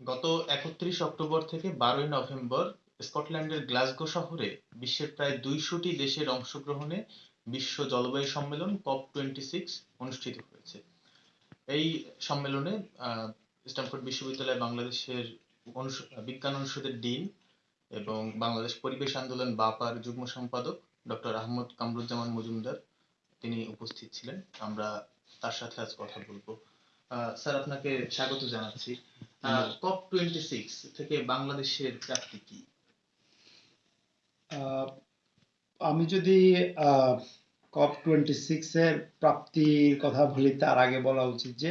গত একত্রিশ অক্টোবর থেকে বারোই নভেম্বর স্কটল্যান্ডের গ্লাসগো শহরে বিশ্বের প্রায় দুইশোটি দেশের অংশগ্রহণে বিশ্ব জলবায়ু সম্মেলন কপ টোয়েন্টি সিক্স অনুষ্ঠিত হয়েছে। এই সম্মেলনে আহ, স্ট্যামফোর্ড বিশ্ববিদ্যালয় বাংলাদেশের বিজ্ঞান অনুষদের ডিন এবং বাংলাদেশ পরিবেশ আন্দোলন বাপার যুগ্ম সম্পাদক ডক্টর আহমদ কামরুজ্জামান মজুমদার তিনি উপস্থিত ছিলেন। আমরা তার সাথে আজ কথা বলব। স্যার আপনাকে স্বাগত জানাচ্ছি। কপ টোয়েন্টি সিক্স থেকে বাংলাদেশের প্রাপ্তি কি? আমি যদি কপ টোয়েন্টি সিক্স এর প্রাপ্তির কথা বলি তার আগে বলা উচিত যে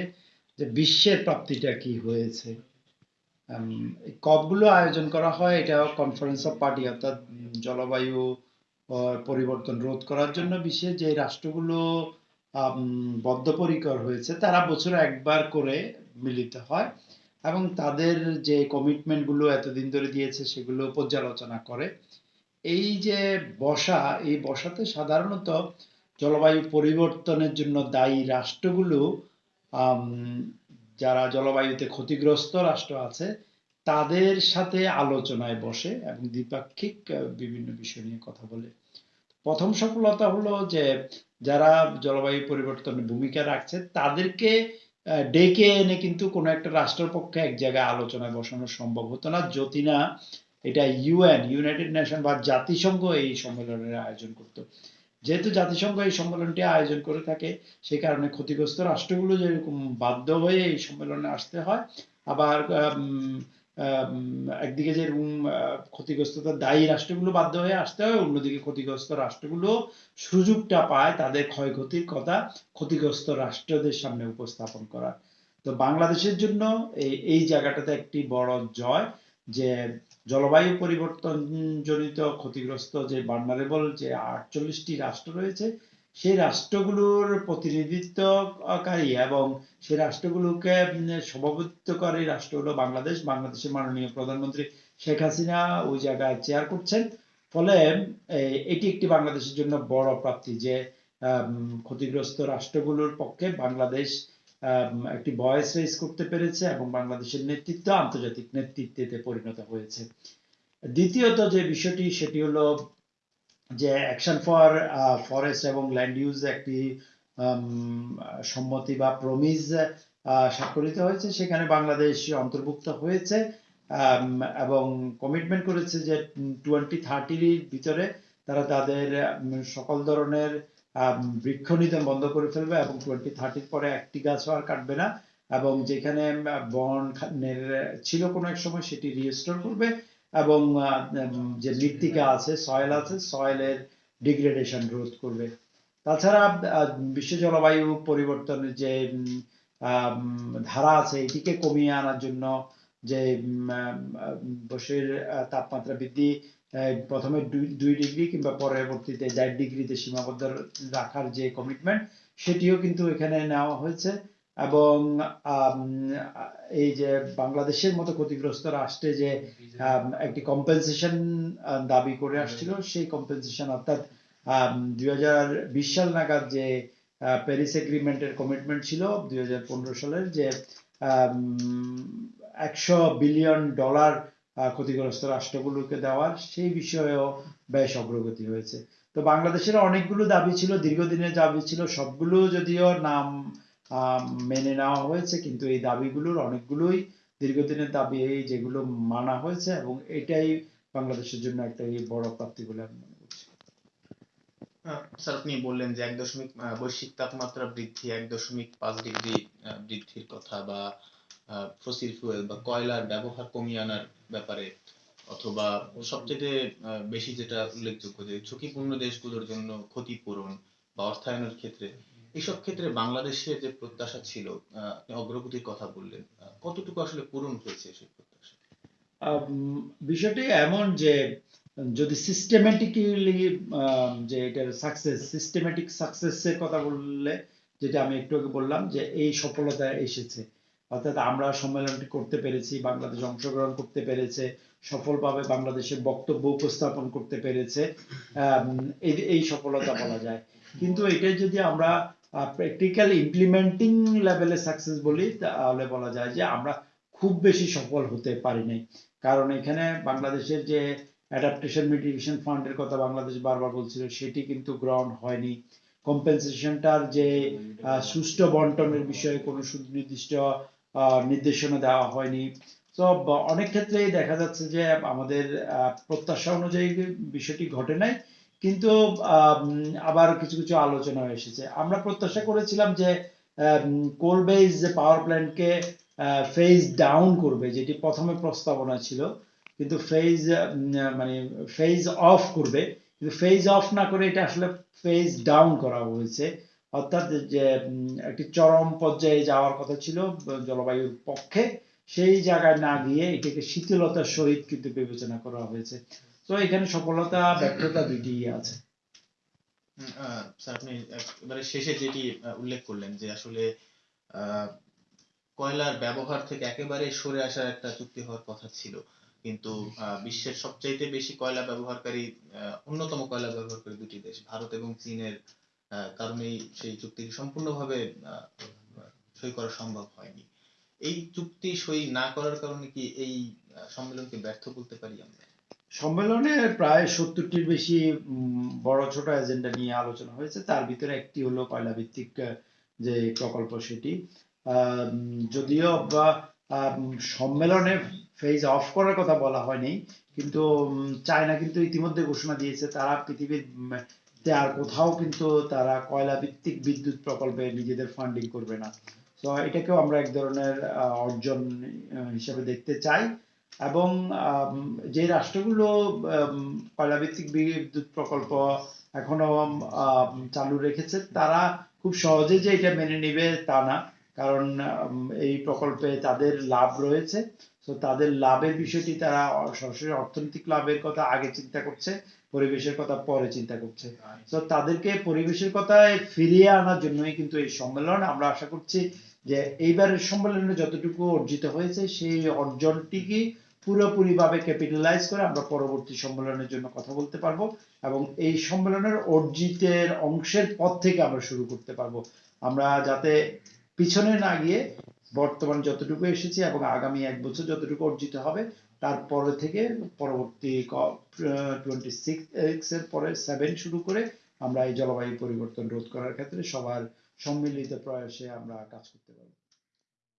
যে বিশ্বের প্রাপ্তিটা কি হয়েছে। কপগুলো আয়োজন করা হয় এটা কনফারেন্স অফ পার্টি অর্থাৎ জলবায়ু পরিবর্তন রোধ করার জন্য বিশ্বের যে রাষ্ট্রগুলো বদ্ধপরিকর হয়েছে তারা বছরে একবার করে মিলিত হয়। এবং তাদের যে কমিটমেন্টগুলো এতদিন ধরে দিয়েছে সেগুলো পর্যালোচনা করে। এই যে বসা, এই বসাতে সাধারণত জলবায়ু পরিবর্তনের জন্য দায়ী রাষ্ট্রগুলো যারা জলবায়ুতে ক্ষতিগ্রস্ত রাষ্ট্র আছে, তাদের সাথে আলোচনায় বসে এবং দ্বিপাক্ষিক বিভিন্ন বিষয় নিয়ে কথা বলে। প্রথম সফলতা হলো যে, যারা জলবায়ু পরিবর্তনে ভূমিকা রাখছে, তাদেরকে ডেকে এনে কিন্তু কোনো একটা রাষ্ট্রের পক্ষে এক জায়গায় আলোচনায় বসানো সম্ভব হতো না। যদি না, এটা ইউএন ইউনাইটেড নেশন বা জাতিসংঘ এই সম্মেলনের আয়োজন করত। যেহেতু জাতিসংঘ এই সম্মেলনটি আয়োজন করে থাকে সেই কারণে ক্ষতিগ্রস্ত রাষ্ট্রগুলো যেরকম বাধ্য হয়ে এই সম্মেলনে আসতে হয়, আবার একদিকে যেরকম আহ, ক্ষতিগ্রস্ততা দায়ী রাষ্ট্রগুলো বাধ্য হয়ে আসতে হয় অন্যদিকে ক্ষতিগ্রস্ত রাষ্ট্রগুলো সুযোগটা পায় তাদের ক্ষয়ক্ষতির কথা ক্ষতিগ্রস্ত রাষ্ট্রদের সামনে উপস্থাপন করার। তো বাংলাদেশের জন্য এই এই জায়গাটাতে একটি বড় জয় যে জলবায়ু পরিবর্তন জনিত ক্ষতিগ্রস্ত যে ভালনারেবল যে আটচল্লিশটি রাষ্ট্র রয়েছে সেই রাষ্ট্রগুলোর প্রতিনিধিত্বকারী এবং সেই রাষ্ট্রগুলোকে উম, সভাপতিত্বকারী রাষ্ট্র হলো বাংলাদেশ। বাংলাদেশের মাননীয় প্রধানমন্ত্রী শেখ হাসিনা ওই জায়গায় চেয়ার করছেন। ফলে এটি একটি বাংলাদেশের জন্য বড় প্রাপ্তি যে ক্ষতিগ্রস্ত রাষ্ট্রগুলোর পক্ষে বাংলাদেশ একটি ভয়েস রেজ করতে পেরেছে এবং বাংলাদেশের নেতৃত্ব আন্তর্জাতিক নেতৃত্বে পরিণত হয়েছে। দ্বিতীয়ত যে বিষয়টি সেটি হলো যে অ্যাকশন ফর ফরেস্ট এবং ল্যান্ড ইউজ একটি আম, সম্মতি বা প্রমিজ স্বাক্ষরিত হয়েছে। সেখানে বাংলাদেশ অন্তর্ভুক্ত হয়েছে আম, এবং কমিটমেন্ট করেছে যে টোয়েন্টি থার্টির ভিতরে তারা তাদের সকল ধরনের আম, বৃক্ষ নিধন বন্ধ করে ফেলবে এবং টোয়েন্টি থার্টির পরে একটি গাছও আর কাটবে না। এবং যেখানে বন ছিল কোনো এক সময় সেটি রিস্টোর করবে। এবং যে মৃত্তিকা আছে সয়েল আছে সয়েলের ডিগ্রেডেশন রোধ করবে। তাছাড়া বিশ্ব জলবায়ু পরিবর্তনের যে ধারা আছে এটিকে কমিয়ে আনার জন্য যে আহ, তাপমাত্রা বৃদ্ধি প্রথমে দুই ডিগ্রি কিংবা পরবর্তীতে চার ডিগ্রিতে সীমাবদ্ধ রাখার যে কমিটমেন্ট সেটিও কিন্তু এখানে নেওয়া হয়েছে। এবং এই যে বাংলাদেশের মতো ক্ষতিগ্রস্ত রাষ্ট্রে যে একটি কম্পেনসেশন দাবি করে আসছিল সেই কম্পেনসেশন অর্থাৎ দুই হাজার বিশ সাল নাগাদ যে প্যারিস এগ্রিমেন্টের কমিটমেন্ট ছিল দুই হাজার পনেরো সালের যে একশো বিলিয়ন ডলার ক্ষতিগ্রস্ত রাষ্ট্রগুলোকে দেওয়ার সেই বিষয়েও বেশ অগ্রগতি হয়েছে। তো বাংলাদেশের অনেকগুলো দাবি ছিল দীর্ঘদিনের দাবি ছিল সবগুলো যদিও নাম মেনে নেওয়া হয়েছে, কিন্তু এই দাবিগুলোর অনেকগুলোই দীর্ঘদিনের দাবি এই যেগুলো মানা হয়েছে এবং এটাই বাংলাদেশের জন্য একটা এই বড় প্রাপ্তি বলে আমি মনে করছি। স্যার, আপনি বললেন যে এক দশমিক বৈশ্বিক তাপমাত্রা বৃদ্ধি, এক দশমিক পাঁচ ডিগ্রি বৃদ্ধির কথা বা ফসিল ফুয়েল বা কয়লার ব্যবহার কমিয়ে আনার ব্যাপারে অথবা সবচেয়ে বেশি যেটা উল্লেখযোগ্য যে ঝুঁকিপূর্ণ দেশগুলোর জন্য ক্ষতিপূরণ বা অর্থায়নের ক্ষেত্রে এসব ক্ষেত্রে বাংলাদেশের যে প্রত্যাশা ছিল অগ্রগতির কথা বললেন কতটুকু আসলে পূরণ হয়েছে সেই প্রত্যাশা? বিষয়টি এমন যে, যদি সিস্টেমেটিক্যালি যে এটার সাকসেস সিস্টেমেটিক সাকসেসের কথা বললে, যেটা আমি একটু আগে বললাম, যে এই সফলতা এসেছে। অর্থাৎ আমরা সম্মেলনটি করতে পেরেছি, বাংলাদেশ অংশগ্রহণ করতে পেরেছে, সফলভাবে বাংলাদেশের বক্তব্য উপস্থাপন করতে পেরেছে এই সফলতা বলা যায়। কিন্তু এটা যদি আমরা প্র্যাকটিক্যাল ইমপ্লিমেন্টিং লেভেলে সাকসেস বলি, তাহলে বলা যায় যে আমরা খুব বেশি সফল হতে পারি নাই কারণ এখানে বাংলাদেশের যে অ্যাডাপ্টেশন মিটিগেশন ফান্ডের কথা বাংলাদেশ বারবার বলছিল, সেটি কিন্তু গ্রহণ হয়নি। কম্পেনসেশনটার যে সুষ্ঠু বন্টনের বিষয়ে কোনো সুনির্দিষ্ট নির্দেশনা দেওয়া হয়নি। তো, অনেক ক্ষেত্রেই দেখা যাচ্ছে যে আমাদের প্রত্যাশা অনুযায়ী বিষয়টি ঘটে নাই। কিন্তু আবার কিছু কিছু আলোচনা এসেছে। আমরা প্রত্যাশা করেছিলাম যে কোল বেস যে পাওয়ার প্ল্যান্টকে ফেজ ডাউন করবে, যেটি প্রথমে প্রস্তাবনা ছিল, কিন্তু ফেজ মানে ফেজ অফ করবে, কিন্তু ফেজ অফ না করে এটা আসলে ফেজ ডাউন করা হয়েছে। অর্থাৎ যে একটি চরম পর্যায়ে যাওয়ার কথা ছিল, জলবায়ুর পক্ষে, সেই জায়গায় না গিয়ে এটাকে শীতলতার সহিত কিন্তু বিবেচনা করা হয়েছে। তো এখানে সফলতা, ব্যর্থতা দুইটিই আছে। স্যার, আপনি এবারে শেষে যেটি উল্লেখ করলেন যে আসলে কয়লার ব্যবহার থেকে একেবারে সরে আসার একটা চুক্তি হওয়ার কথা ছিল। কিন্তু বিশ্বের সবচাইতে বেশি কয়লা ব্যবহারকারী অন্যতম কয়লা ব্যবহারকারী দুটি দেশ, ভারত এবং চীনের কারণেই সেই চুক্তিটি সম্পূর্ণভাবে সই করা সম্ভব হয়নি। এই চুক্তি সই না করার কারণে কি এই সম্মেলনকে ব্যর্থ বলতে পারি আমরা? সম্মেলনে প্রায় সত্তরটির বেশি বড় ছোট এজেন্ডা নিয়ে আলোচনা হয়েছে। তার ভিতরে একটি হলো কয়লা ভিত্তিক যে প্রকল্প সেটি। যদিও বা সম্মেলনে ফেজ অফ করার কথা বলা হয়নি, কিন্তু চায়না কিন্তু ইতিমধ্যে ঘোষণা দিয়েছে, তারা পৃথিবীর আর কোথাও কিন্তু তারা কয়লা ভিত্তিক বিদ্যুৎ প্রকল্পে নিজেদের ফান্ডিং করবে না। তো এটাকেও আমরা এক ধরনের অর্জন হিসেবে দেখতে চাই। এবং যে রাষ্ট্রগুলো কয়লাভিত্তিক বিদ্যুৎ প্রকল্প এখনও চালু রেখেছে তারা খুব সহজে যে এটা মেনে নিবে তা না। কারণ এই প্রকল্পে তাদের লাভ রয়েছে। তো তাদের লাভের বিষয়টি তারা সরাসরি অর্থনৈতিক লাভের কথা আগে চিন্তা করছে পরিবেশের কথা পরে চিন্তা করছে। তো তাদেরকে পরিবেশের কথায় ফিরিয়ে আনার জন্যই কিন্তু এই সম্মেলন। আমরা আশা করছি যে এইবারের সম্মেলনে যতটুকু অর্জিত হয়েছে, সেই অর্জনটিকে পুরোপুরিভাবে ক্যাপিটালাইজ করে আমরা পরবর্তী সম্মেলনের জন্য কথা বলতে পারব এবং এই সম্মেলনের অর্জিতের অংশের পর থেকে আমরা শুরু করতে পারব। আমরা যাতে পিছনে না গিয়ে বর্তমান যতটুকু এসেছি এবং আগামী এক বছর যতটুকু অর্জিত হবে তারপরে থেকে পরবর্তী টোয়েন্টি সিক্স এর পরে সেভেন শুরু করে আমরা এই জলবায়ু পরিবর্তন রোধ করার ক্ষেত্রে সবার সম্মিলিত প্রয়াসে আমরা কাজ করতে পারব